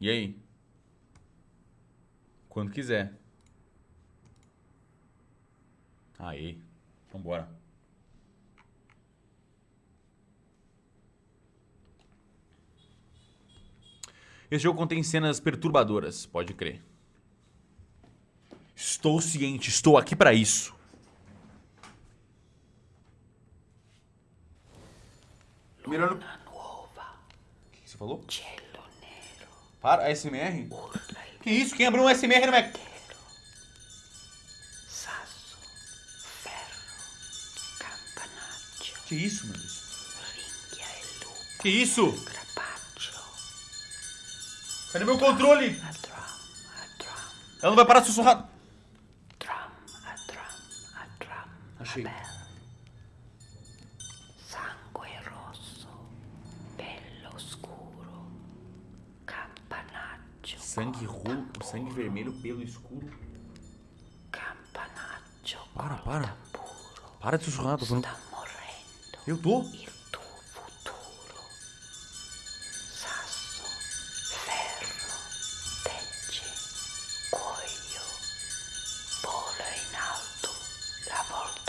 E aí? Quando quiser. Aí. Vambora. Esse jogo contém cenas perturbadoras, pode crer. Estou ciente, estou aqui pra isso. Mirando... O que você falou? Para, ASMR? Que isso? Quem abriu um ASMR no Mac? Campanaccio, Que isso, meu Deus? Que isso? Cadê meu controle? Ela não vai parar de sussurrar. Achei. sangue roxo, sangue vermelho, pelo escuro. Para, para. Para de sussurrar, tô falando. Está morrendo. Eu tô? Sasso, ferro, alto, volta.